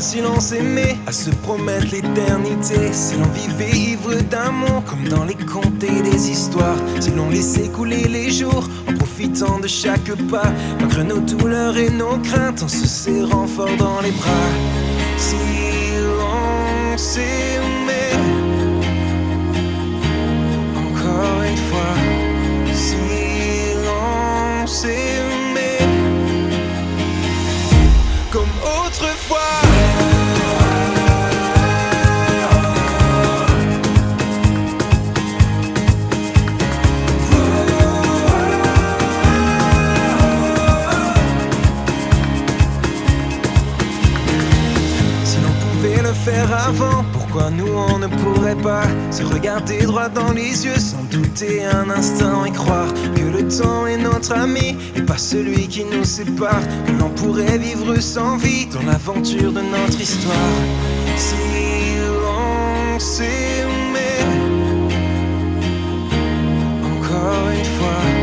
si l'on s'aimait, à se promettre l'éternité, si l'on vivait ivre d'amour, comme dans les contes et les histoires, si l'on laissait couler les jours, en profitant de chaque pas, malgré nos douleurs et nos craintes, en se serrant fort dans les bras, si l'on s'aimait, encore une fois, si l'on s'aimait, comme autrefois. Pourquoi nous on ne pourrait pas se regarder droit dans les yeux sans douter un instant et croire que le temps est notre ami et pas celui qui nous sépare, que l'on pourrait vivre sans vie dans l'aventure de notre histoire. Si l'on s'aimait, encore une fois,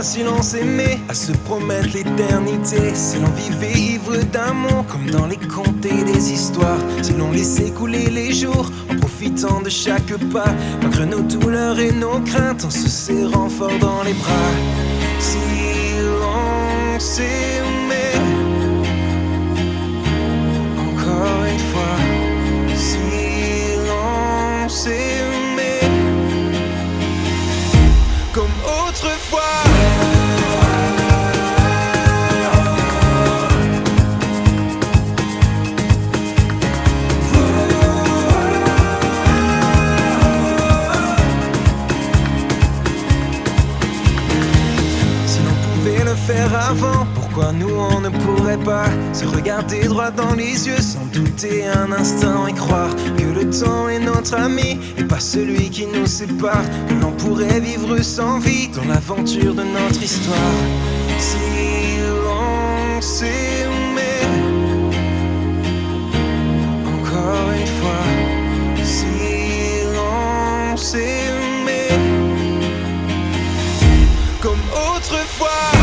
autrefois, si l'on s'aimait, à se promettre l'éternité, si l'on vivait ivre d'amour, comme dans les contes et les histoires, si l'on laissait couler les jours, en profitant de chaque pas, malgré nos douleurs et nos craintes, en se serrant fort dans les bras, si comme autrefois. Si l'on pouvait le faire avant, nous on ne pourrait pas se regarder droit dans les yeux sans douter un instant et croire que le temps est notre ami et pas celui qui nous sépare, que l'on pourrait vivre sans vie dans l'aventure de notre histoire. Si l'on s'aimait encore une fois, si l'on s'aimait comme autrefois.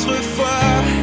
autrefois.